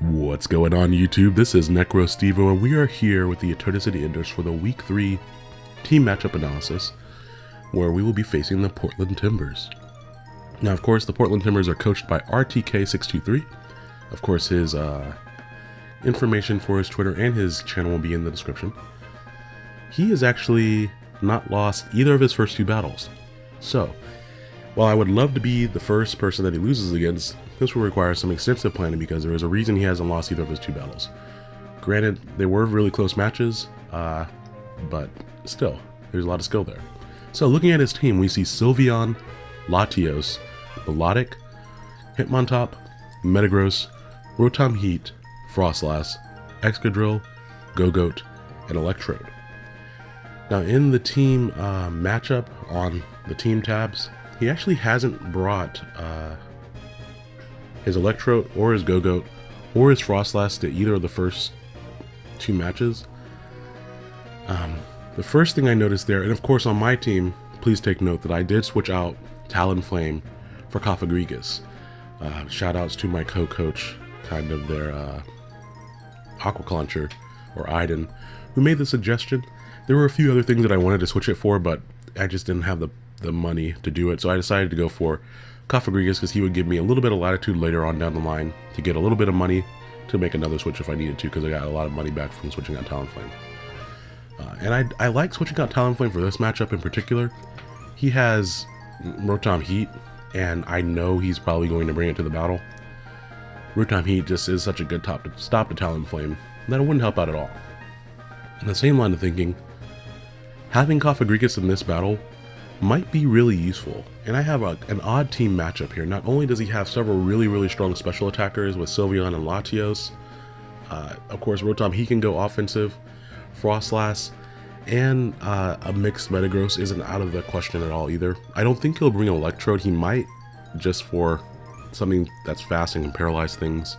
What's going on YouTube? This is Necro Stevo and we are here with the Eternity Enders for the Week 3 team matchup analysis where we will be facing the Portland Timbers. Now of course the Portland Timbers are coached by RTK623. Of course his uh, information for his Twitter and his channel will be in the description. He has actually not lost either of his first two battles. So, while I would love to be the first person that he loses against, this will require some extensive planning because there is a reason he hasn't lost either of his two battles. Granted, they were really close matches, uh, but still, there's a lot of skill there. So looking at his team, we see Sylveon, Latios, Milotic, Hitmontop, Metagross, Rotom Heat, Froslass, Excadrill, Gogoat, and Electrode. Now in the team uh, matchup on the team tabs, he actually hasn't brought uh, his Electrode or his Gogoat or his Froslass to either of the first two matches. Um, the first thing I noticed there, and of course on my team, please take note that I did switch out Talonflame for Cofagrigus. Uh, shout outs to my co-coach, kind of their uh, Aqua or Iden, who made the suggestion. There were a few other things that I wanted to switch it for, but I just didn't have the the money to do it. So I decided to go for Cofagrigus because he would give me a little bit of latitude later on down the line to get a little bit of money to make another switch if I needed to because I got a lot of money back from switching out Talonflame. Uh, and I, I like switching out Talonflame for this matchup in particular. He has Rotom Heat, and I know he's probably going to bring it to the battle. Rotom Heat just is such a good top to stop to Talonflame that it wouldn't help out at all. In the same line of thinking, having Cofagrigus in this battle might be really useful. And I have a, an odd team matchup here. Not only does he have several really, really strong special attackers with Sylveon and Latios, uh, of course, Rotom, he can go offensive, Froslass, and uh, a mixed Metagross isn't out of the question at all either. I don't think he'll bring an Electrode. He might, just for something that's fast and can paralyze things.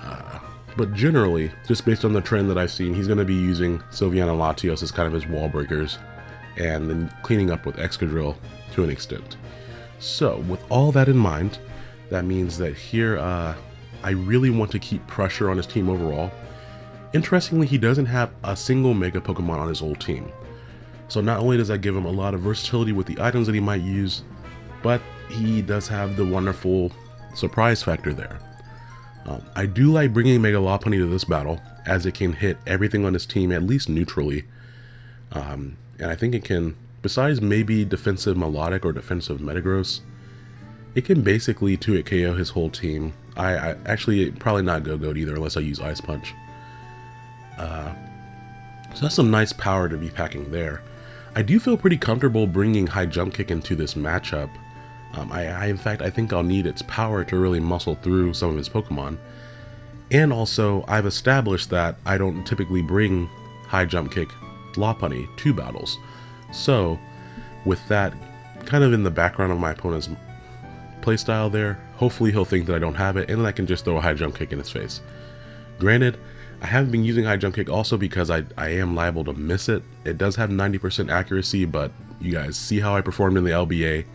Uh, but generally, just based on the trend that I've seen, he's going to be using Sylveon and Latios as kind of his wall breakers and then cleaning up with Excadrill to an extent. So with all that in mind, that means that here uh, I really want to keep pressure on his team overall. Interestingly, he doesn't have a single Mega Pokemon on his old team. So not only does that give him a lot of versatility with the items that he might use, but he does have the wonderful surprise factor there. Um, I do like bringing Mega Lopunny to this battle, as it can hit everything on his team at least neutrally. Um, and I think it can, besides maybe defensive Milotic or defensive Metagross, it can basically 2-hit KO his whole team. I, I actually probably not Gogoat either unless I use Ice Punch. Uh, so that's some nice power to be packing there. I do feel pretty comfortable bringing High Jump Kick into this matchup. Um, I, I, in fact, I think I'll need its power to really muscle through some of his Pokemon. And also, I've established that I don't typically bring High Jump Kick Lopunny two battles. So, with that kind of in the background of my opponent's playstyle there, hopefully he'll think that I don't have it, and then I can just throw a high jump kick in his face. Granted, I haven't been using high jump kick also because I, I am liable to miss it. It does have 90% accuracy, but you guys see how I performed in the LBA.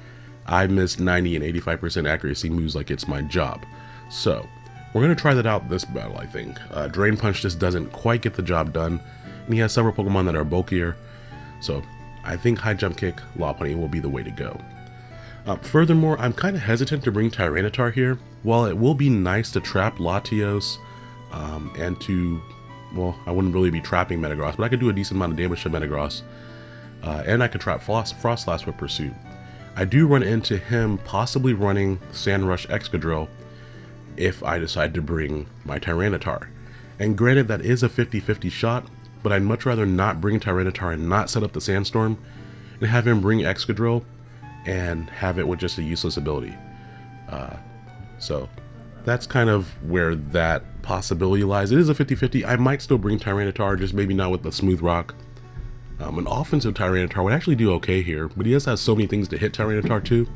I missed 90 and 85% accuracy moves like it's my job. So, we're going to try that out this battle, I think. Uh, Drain Punch just doesn't quite get the job done, he has several Pokemon that are bulkier, so I think High Jump Kick Lopunny will be the way to go. Uh, furthermore, I'm kind of hesitant to bring Tyranitar here. While it will be nice to trap Latios um, and to, well, I wouldn't really be trapping Metagross, but I could do a decent amount of damage to Metagross. Uh, and I could trap Frost, Froslass with Pursuit. I do run into him possibly running Sandrush Excadrill if I decide to bring my Tyranitar. And granted, that is a 50-50 shot, but I'd much rather not bring Tyranitar and not set up the Sandstorm, and have him bring Excadrill and have it with just a useless ability. Uh, so that's kind of where that possibility lies. It is a 50-50. I might still bring Tyranitar, just maybe not with the Smooth Rock. Um, an offensive Tyranitar would actually do okay here, but he just has so many things to hit Tyranitar too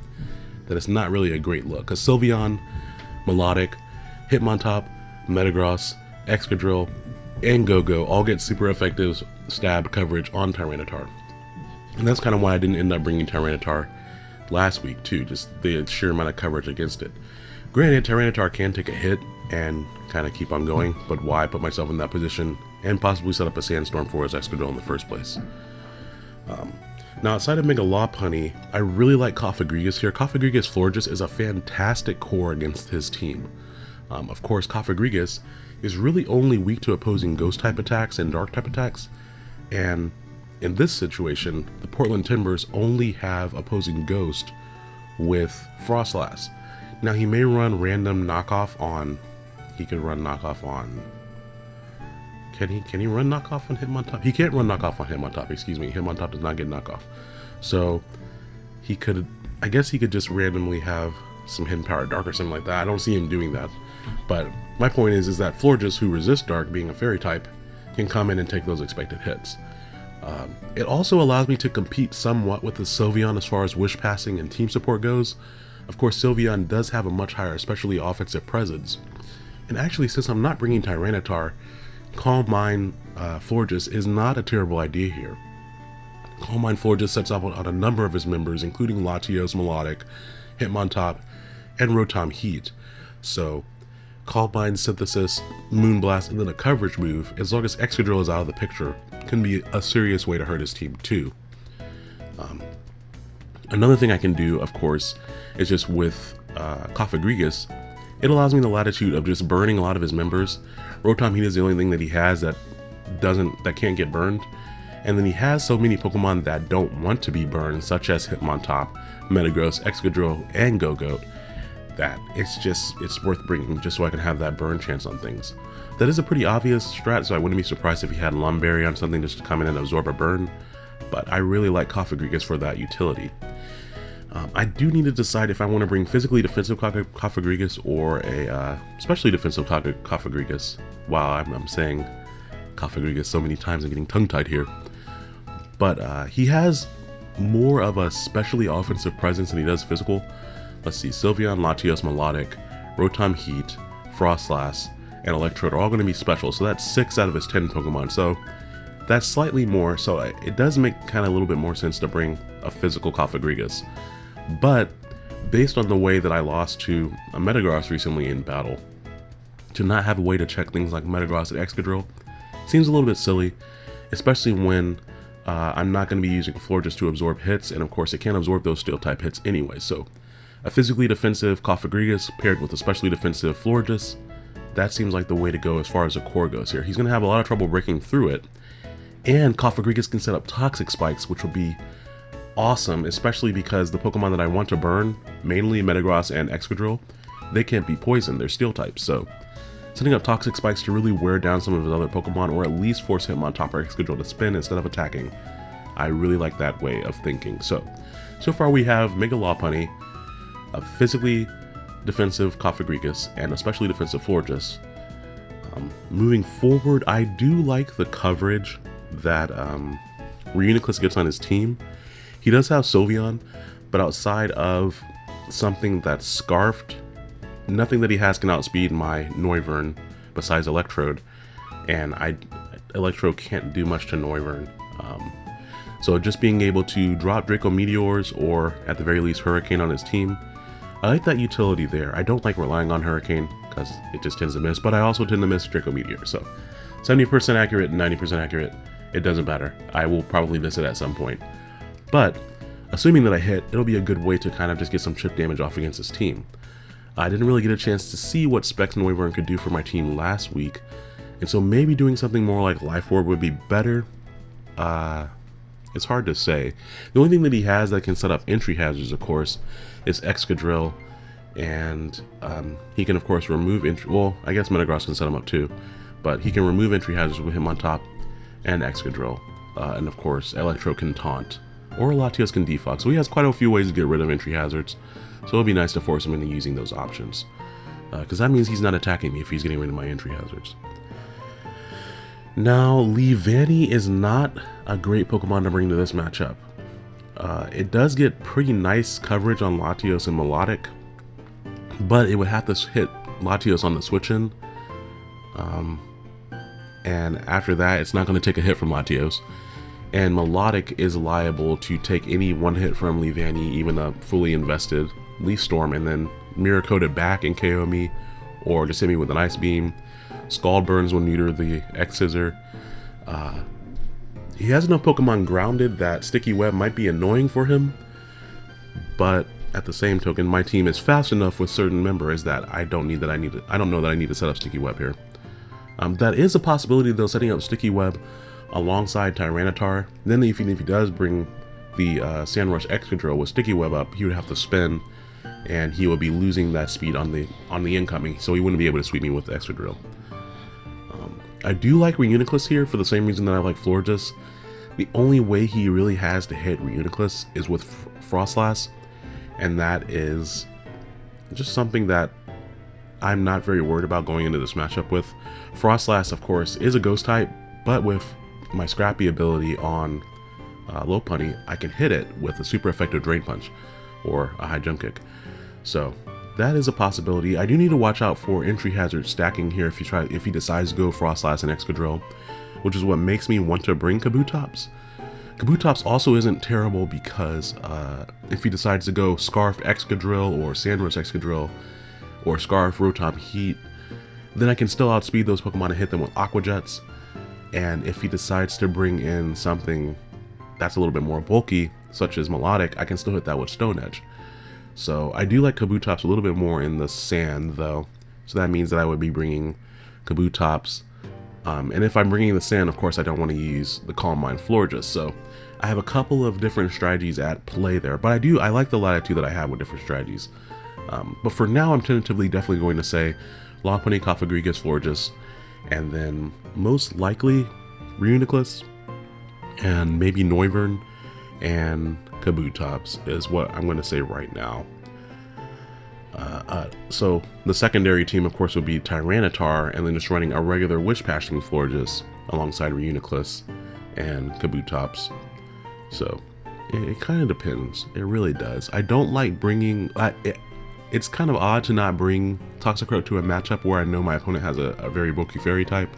that it's not really a great look. Because Sylveon, Milotic, Hitmontop, Metagross, Excadrill, and Gogoat all get super effective stab coverage on Tyranitar. And that's kind of why I didn't end up bringing Tyranitar last week too, just the sheer amount of coverage against it. Granted, Tyranitar can take a hit, and kind of keep on going. But why put myself in that position and possibly set up a sandstorm for his Excadrill in the first place? Um, now, outside of Mega Lopunny, I really like Cofagrigus here. Cofagrigus Florges is a fantastic core against his team. Um, of course, Cofagrigus is really only weak to opposing Ghost-type attacks and Dark-type attacks, and in this situation, the Portland Timbers only have opposing Ghost with Froslass. Now, he may run random knockoff on... He could run knockoff on can he can he run knockoff on Hitmontop? He can't run knockoff on Hitmontop, excuse me. Hitmontop does not get knockoff. So he could I guess he could just randomly have some hidden power dark or something like that. I don't see him doing that. But my point is is that Florges who resist dark being a fairy type can come in and take those expected hits. Um, it also allows me to compete somewhat with the Sylveon as far as wish passing and team support goes. Of course, Sylveon does have a much higher, especially offensive presence. And actually, since I'm not bringing Tyranitar, Calm Mind uh, Florges is not a terrible idea here. Calm Mind Florges sets up on a number of his members, including Latios Milotic, Hitmontop, and Rotom Heat. So, Calm Mind Synthesis, Moonblast, and then a coverage move, as long as Excadrill is out of the picture, can be a serious way to hurt his team too. Um, another thing I can do, of course, is just with uh, Cofagrigus, it allows me the latitude of just burning a lot of his members. Rotom Heat is the only thing that he has that doesn't that can't get burned. And then he has so many Pokemon that don't want to be burned, such as Hitmontop, Metagross, Excadrill, and Gogoat, that it's just it's worth bringing just so I can have that burn chance on things. That is a pretty obvious strat, so I wouldn't be surprised if he had Lum Berry on something just to come in and absorb a burn, but I really like Cofagrigus for that utility. Um, I do need to decide if I want to bring physically defensive Cofagrigus or a uh, defensive Cofagrigus. Wow, I'm, I'm saying Cofagrigus so many times I'm getting tongue-tied here. But uh, he has more of a specially offensive presence than he does physical. Let's see, Sylveon, Latios, Milotic, Rotom Heat, Froslass, and Electrode are all going to be special, so that's 6 out of his 10 Pokemon, so that's slightly more, so it does make kind of a little bit more sense to bring a physical Cofagrigus. But based on the way that I lost to a Metagross recently in battle, to not have a way to check things like Metagross and Excadrill seems a little bit silly, especially when uh, I'm not going to be using Florges to absorb hits, and of course it can't absorb those Steel type hits anyway, so a physically defensive Cofagrigus paired with a specially defensive Florges, that seems like the way to go as far as the core goes here. He's going to have a lot of trouble breaking through it, and Cofagrigus can set up Toxic Spikes, which will be awesome, especially because the Pokemon that I want to burn, mainly Metagross and Excadrill, they can't be poisoned, they're steel types, so setting up Toxic Spikes to really wear down some of his other Pokemon, or at least force Hitmontop of Excadrill to spin instead of attacking. I really like that way of thinking. So, so far we have Mega Physically defensive Cofagrigus, and especially defensive Florges. Um, moving forward, I do like the coverage that um, Reuniclus gets on his team. He does have Sylveon, but outside of something that's Scarfed, nothing that he has can outspeed my Noivern besides Electrode, and I Electrode can't do much to Noivern. Um, so just being able to drop Draco Meteors or at the very least Hurricane on his team, I like that utility there. I don't like relying on Hurricane because it just tends to miss, but I also tend to miss Draco Meteor. So 70% accurate, and 90% accurate, it doesn't matter. I will probably miss it at some point. But, assuming that I hit, it'll be a good way to kind of just get some chip damage off against this team. I didn't really get a chance to see what Specs Noivern could do for my team last week, and so maybe doing something more like Life Orb would be better. Uh, it's hard to say. The only thing that he has that can set up entry hazards, of course, is Excadrill, and um, he can, of course, remove entry. Well, I guess Metagross can set him up too, but he can remove entry hazards with Hitmontop and Excadrill, uh, and of course, Electrode can taunt or Latios can defog, so he has quite a few ways to get rid of entry hazards, so it'll be nice to force him into using those options. Because uh, that means he's not attacking me if he's getting rid of my entry hazards. Now, Leavanny is not a great Pokemon to bring to this matchup. Uh, it does get pretty nice coverage on Latios and Milotic, but it would have to hit Latios on the switch-in. Um, and after that, it's not going to take a hit from Latios and Milotic is liable to take any one hit from Leavanny, even a fully invested Leaf Storm, and then Mirror it back and KO me, or just hit me with an Ice Beam. Scald Burns will neuter the X Scissor. Uh, he has enough Pokemon grounded that Sticky Web might be annoying for him, but at the same token, my team is fast enough with certain members that I don't need that I need to, I don't know that I need to set up Sticky Web here. Um, that is a possibility though, setting up Sticky Web alongside Tyranitar. Then if he, if he does bring the uh, Sandrush Excadrill with Sticky Web up, he would have to spin and he would be losing that speed on the on the incoming, so he wouldn't be able to sweep me with the Excadrill. I do like Reuniclus here for the same reason that I like Florges. The only way he really has to hit Reuniclus is with Froslass, and that is just something that I'm not very worried about going into this matchup with. Froslass, of course, is a ghost type, but with my scrappy ability on uh, Lopunny, I can hit it with a super effective Drain Punch or a high jump kick. So that is a possibility. I do need to watch out for entry hazard stacking here if he try if he decides to go Frost Froslass and Excadrill, which is what makes me want to bring Kabutops. Kabutops also isn't terrible because uh, if he decides to go Scarf Excadrill or Sandrush Excadrill or Scarf Rotom Heat, then I can still outspeed those Pokemon and hit them with Aqua Jets. And if he decides to bring in something that's a little bit more bulky, such as Milotic, I can still hit that with Stone Edge. So I do like Kabutops a little bit more in the sand though. So that means that I would be bringing Kabutops. Um, and if I'm bringing the sand, of course, I don't want to use the Calm Mind Florges. So I have a couple of different strategies at play there. But I do, I like the latitude that I have with different strategies. Um, but for now, I'm tentatively definitely going to say Lopunny, Cofagrigus, Florges, and then most likely Reuniclus, and maybe Noivern, and Kabutops is what I'm going to say right now. Uh, uh, so the secondary team, of course, would be Tyranitar, and then just running a regular Wish Passing Florges alongside Reuniclus and Kabutops. So it, it kind of depends. It really does. I don't like bringing. I, it, it's kind of odd to not bring Toxicroak to a matchup where I know my opponent has a, a very bulky fairy type,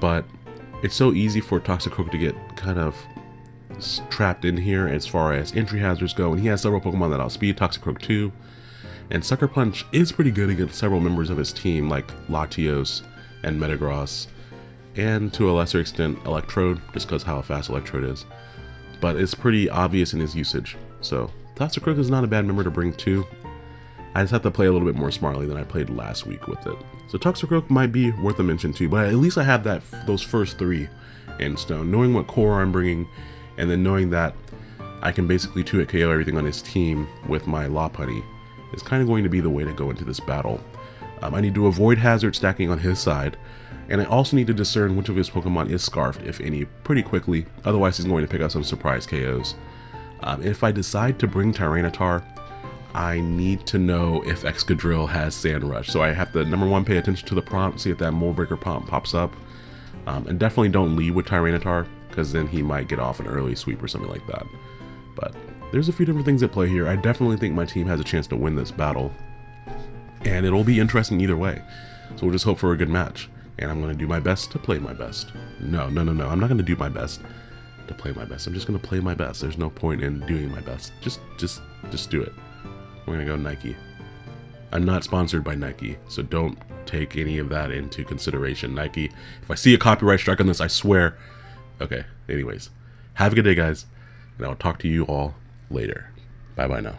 but it's so easy for Toxicroak to get kind of trapped in here as far as entry hazards go, and he has several Pokemon that outspeed Toxicroak 2. And Sucker Punch is pretty good against several members of his team, like Latios and Metagross, and to a lesser extent Electrode, just because how fast Electrode is. But it's pretty obvious in his usage, so Toxicroak is not a bad member to bring too. I just have to play a little bit more smartly than I played last week with it. So Toxicroak might be worth a mention too, but at least I have that those first three in stone. Knowing what core I'm bringing and then knowing that I can basically 2-hit KO everything on his team with my Lopunny is kind of going to be the way to go into this battle. Um, I need to avoid hazard stacking on his side, and I also need to discern which of his Pokemon is Scarfed, if any, pretty quickly, otherwise he's going to pick up some surprise KOs. Um, if I decide to bring Tyranitar, I need to know if Excadrill has Sand Rush, so I have to, number one, pay attention to the prompt, see if that Mold Breaker prompt pops up, um, and definitely don't lead with Tyranitar, because then he might get off an early sweep or something like that. But there's a few different things at play here. I definitely think my team has a chance to win this battle. And it'll be interesting either way. So we'll just hope for a good match. And I'm going to do my best to play my best. No, no, no, no. I'm not going to do my best to play my best. I'm just going to play my best. There's no point in doing my best. Just, just, just do it. We're going to go Nike. I'm not sponsored by Nike, so don't take any of that into consideration. Nike, if I see a copyright strike on this, I swear Okay, anyways, have a good day, guys, and I'll talk to you all later. Bye bye now.